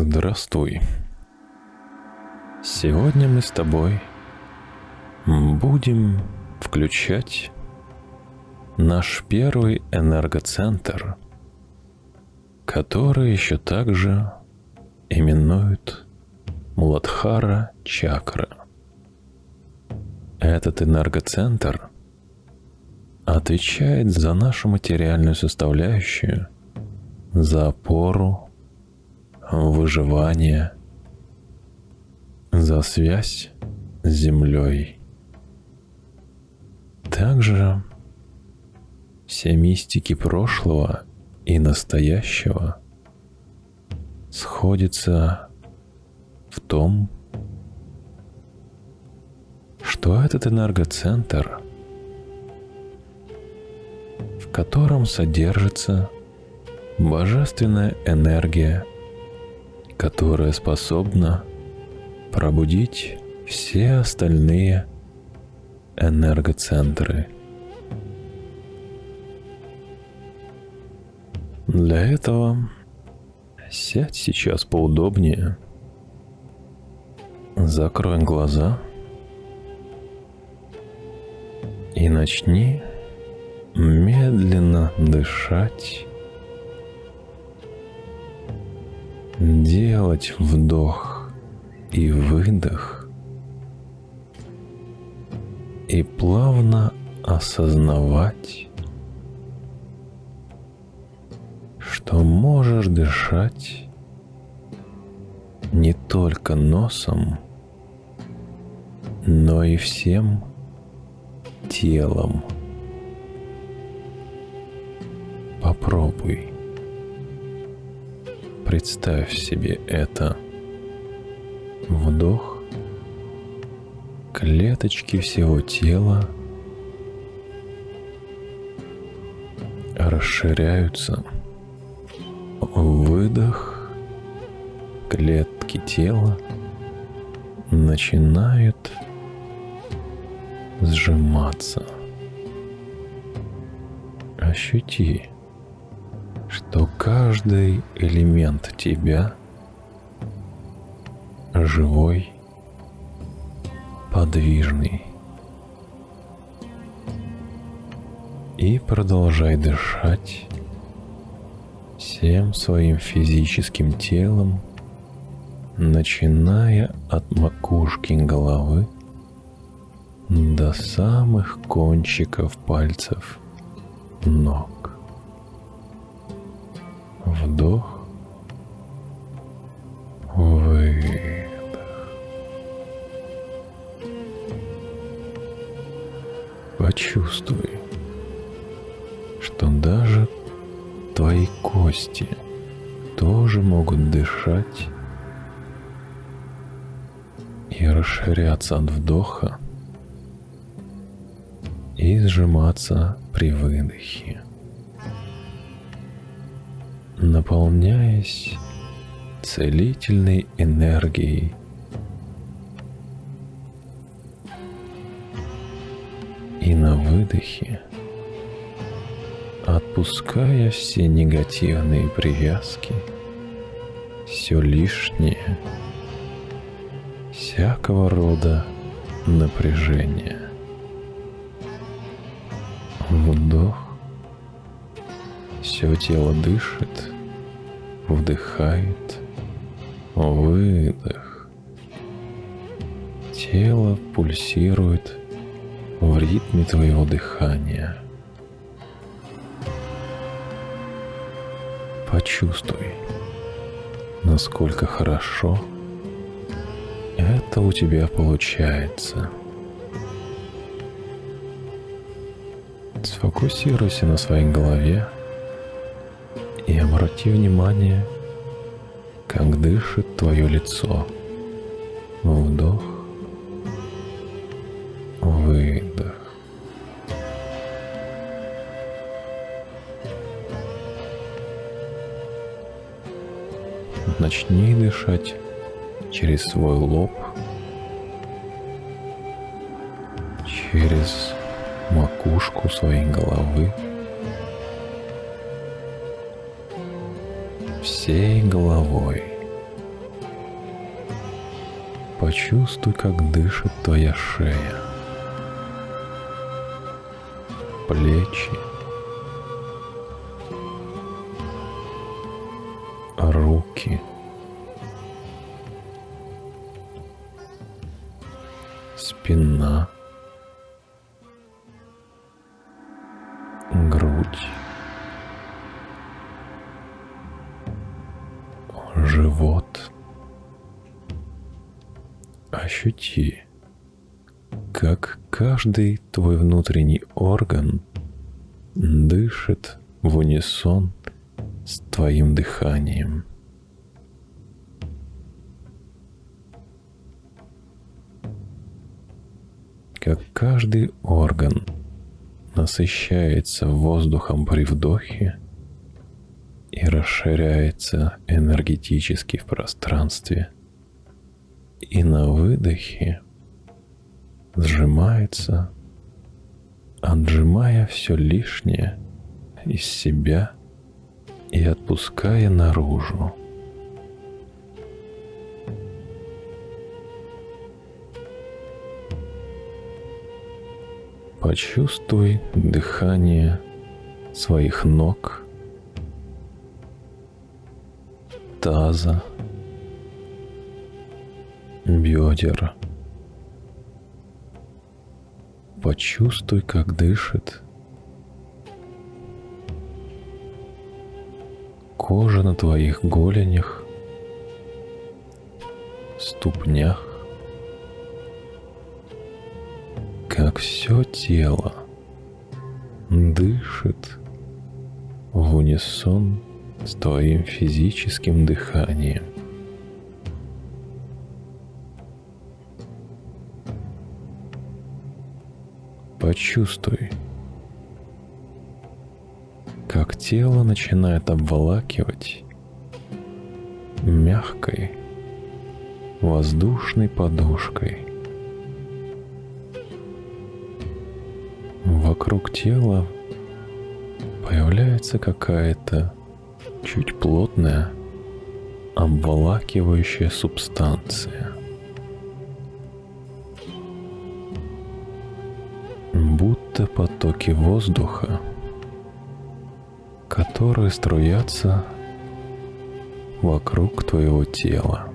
Здравствуй. Сегодня мы с тобой будем включать наш первый энергоцентр, который еще также именуют Муладхара чакра. Этот энергоцентр отвечает за нашу материальную составляющую, за опору, выживание, за связь с Землей. Также все мистики прошлого и настоящего сходятся в том, что этот энергоцентр, в котором содержится божественная энергия, которая способна пробудить все остальные энергоцентры. Для этого сядь сейчас поудобнее, закрой глаза и начни медленно дышать, делать вдох и выдох и плавно осознавать, что можешь дышать не только носом, но и всем телом. Представь себе это. Вдох. Клеточки всего тела расширяются. Выдох. Клетки тела начинают сжиматься. Ощути, каждый элемент тебя живой, подвижный. И продолжай дышать всем своим физическим телом, начиная от макушки головы до самых кончиков пальцев ног. Вдох, выдох. Почувствуй, что даже твои кости тоже могут дышать и расширяться от вдоха и сжиматься при выдохе, наполняясь целительной энергией и на выдохе отпуская все негативные привязки, все лишнее, всякого рода напряжение. Вдох. Все тело дышит, вдыхает, выдох. Тело пульсирует в ритме твоего дыхания. Почувствуй, насколько хорошо это у тебя получается. Сфокусируйся на своей голове и обрати внимание, как дышит твое лицо. Вдох, выдох. Начни дышать через свой лоб, через макушку своей головы, всей головой. Почувствуй, как дышит твоя шея, плечи, руки, спина. Каждый твой внутренний орган дышит в унисон с твоим дыханием. Как каждый орган насыщается воздухом при вдохе и расширяется энергетически в пространстве, и на выдохе сжимается, отжимая все лишнее из себя и отпуская наружу. Почувствуй дыхание своих ног, таза, бедер. Почувствуй, как дышит кожа на твоих голенях, ступнях, как все тело дышит в унисон с твоим физическим дыханием. Почувствуй, как тело начинает обволакивать мягкой воздушной подушкой. Вокруг тела появляется какая-то чуть плотная обволакивающая субстанция. Потоки воздуха – которые струятся вокруг твоего тела.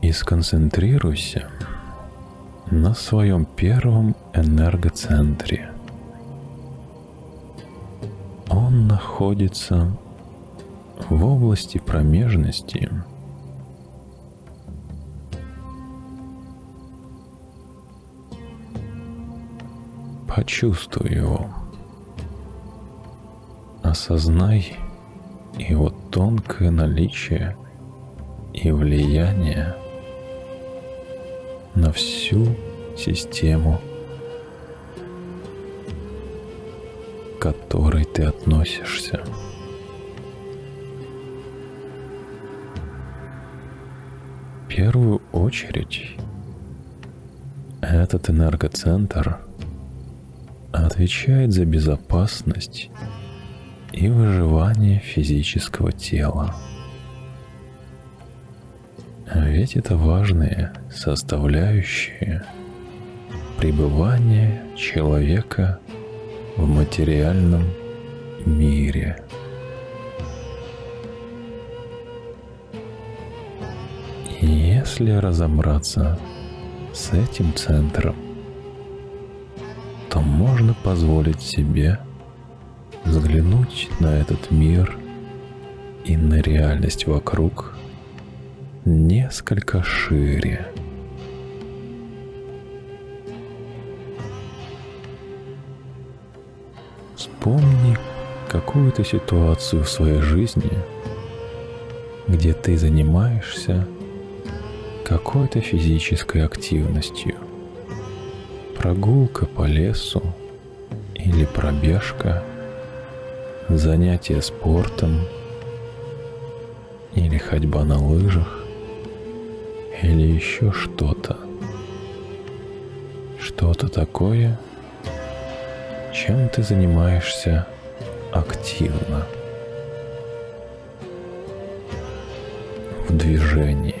И сконцентрируйся на своем первом энергоцентре. Он находится в области промежности – Почувствуй его. Осознай его тонкое наличие и влияние на всю систему, к которой ты относишься. В первую очередь этот энергоцентр – отвечает за безопасность и выживание физического тела. Ведь это важные составляющие пребывания человека в материальном мире. Если разобраться с этим центром, то можно позволить себе взглянуть на этот мир и на реальность вокруг несколько шире. Вспомни какую-то ситуацию в своей жизни, где ты занимаешься какой-то физической активностью прогулка по лесу или пробежка, занятие спортом или ходьба на лыжах или еще что-то. Что-то такое, чем ты занимаешься активно. В движении.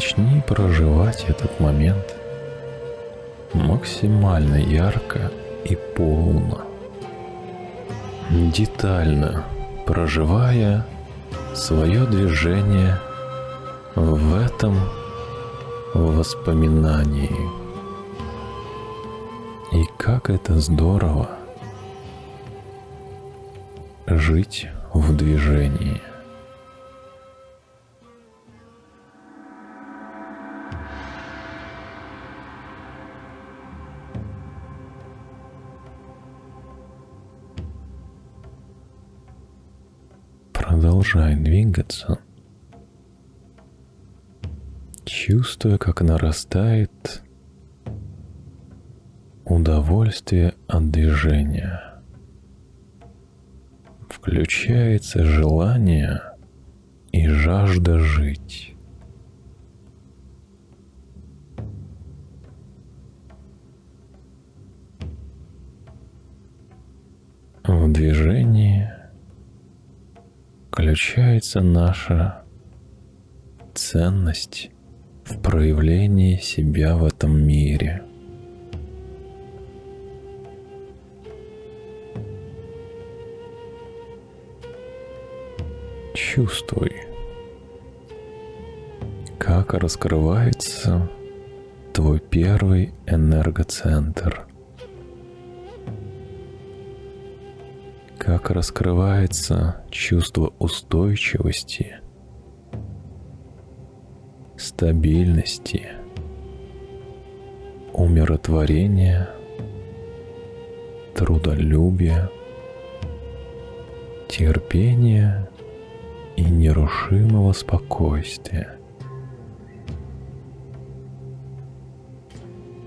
Начни проживать этот момент максимально ярко и полно. Детально проживая свое движение в этом воспоминании. И как это здорово жить в движении. Двигаться – чувствуя, как нарастает удовольствие от движения. Включается желание и жажда жить. В движении включается наша ценность в проявлении себя в этом мире. Чувствуй, как раскрывается твой первый энергоцентр. Как раскрывается чувство устойчивости – стабильности, умиротворения, трудолюбия, терпения и нерушимого спокойствия.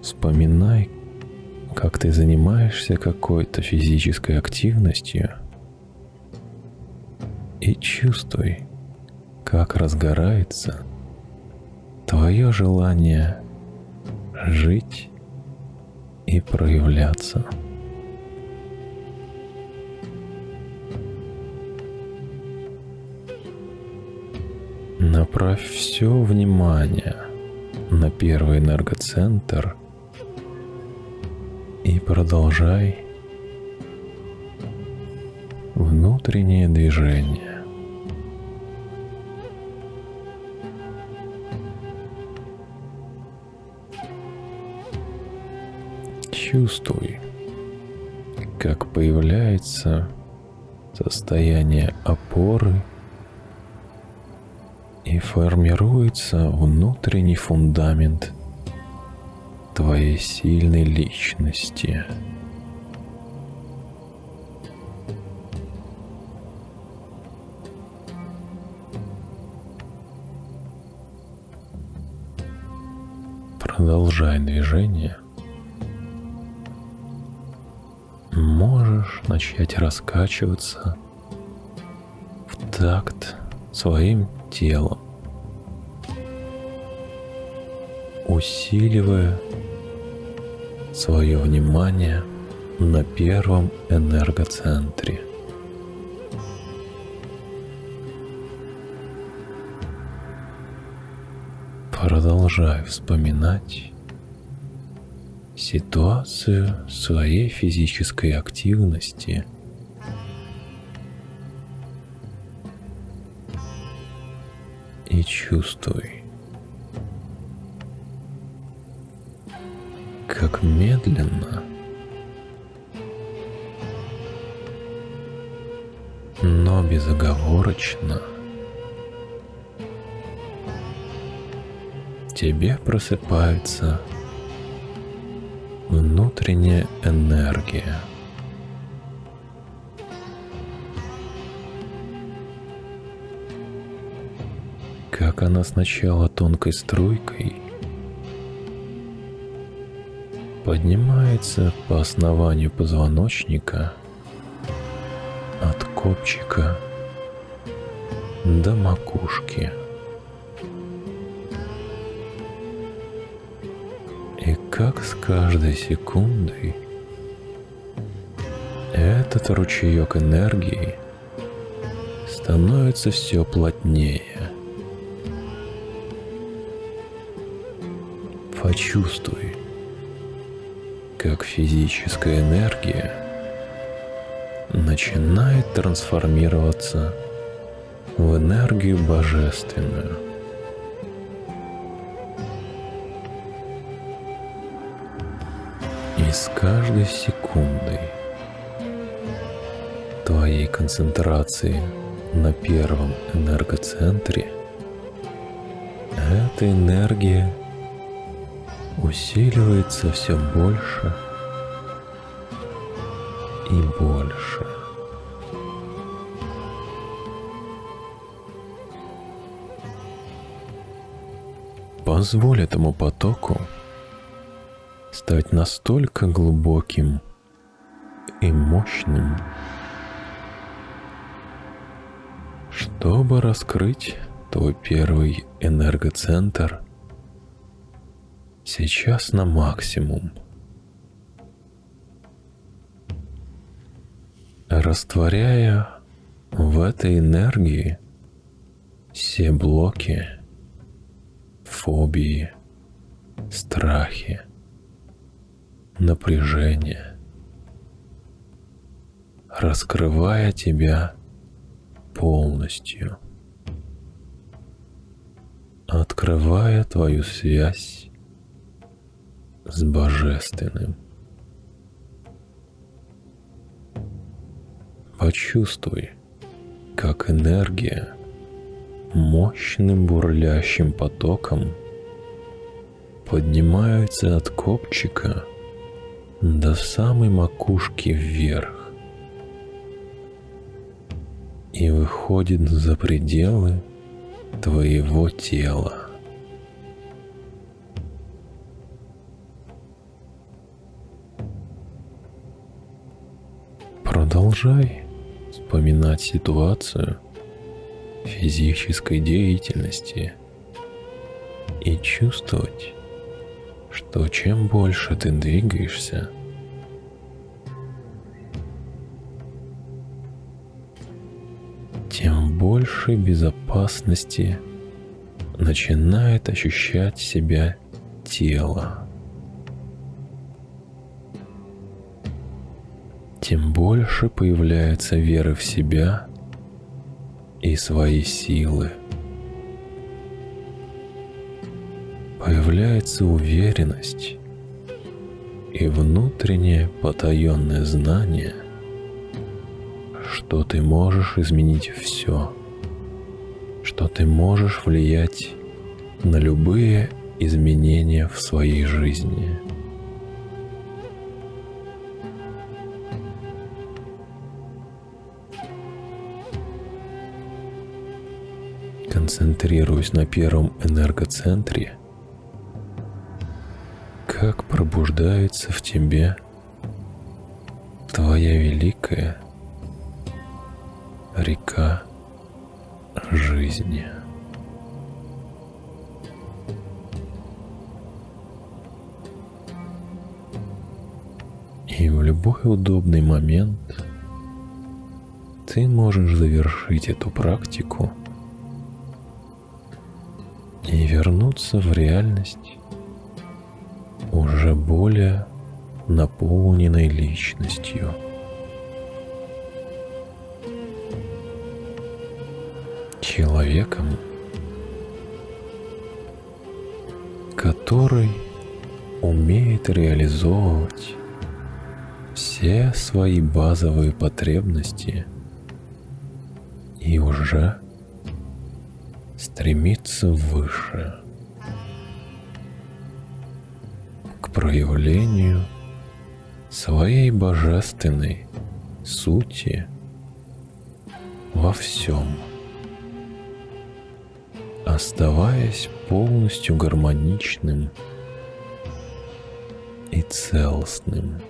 Вспоминай, как ты занимаешься какой-то физической активностью и чувствуй, как разгорается – твое желание жить и проявляться. Направь все внимание на первый энергоцентр и продолжай внутреннее движение. Чувствуй, как появляется состояние опоры и формируется внутренний фундамент твоей сильной личности. Продолжай движение – можешь начать раскачиваться в такт своим телом, усиливая свое внимание на первом энергоцентре. Продолжай вспоминать ситуацию своей физической активности и чувствуй, как медленно но безоговорочно тебе просыпается внутренняя энергия. Как она сначала тонкой струйкой поднимается по основанию позвоночника от копчика до макушки – И как с каждой секундой этот ручеек энергии становится все плотнее. Почувствуй, как физическая энергия начинает трансформироваться в энергию божественную. И с каждой секундой твоей концентрации на первом энергоцентре эта энергия усиливается все больше и больше. Позволь этому потоку стать настолько глубоким и мощным, чтобы раскрыть твой первый энергоцентр сейчас на максимум. Растворяя в этой энергии все блоки, фобии, страхи, напряжение, раскрывая тебя полностью, открывая твою связь с Божественным. Почувствуй, как энергия мощным бурлящим потоком поднимается от копчика до самой макушки вверх и выходит за пределы твоего тела. Продолжай вспоминать ситуацию физической деятельности и чувствовать, что чем больше ты двигаешься, тем больше безопасности начинает ощущать себя тело. Тем больше появляется веры в себя и свои силы. Появляется уверенность и внутреннее потаенное знание – что ты можешь изменить все, что ты можешь влиять на любые изменения в своей жизни. Концентрируясь на первом энергоцентре, как пробуждается в тебе твоя великая река жизни. И в любой удобный момент ты можешь завершить эту практику вернуться в реальность уже более наполненной личностью – человеком, который умеет реализовывать все свои базовые потребности и уже стремится выше к проявлению своей божественной сути во всем оставаясь полностью гармоничным и целостным.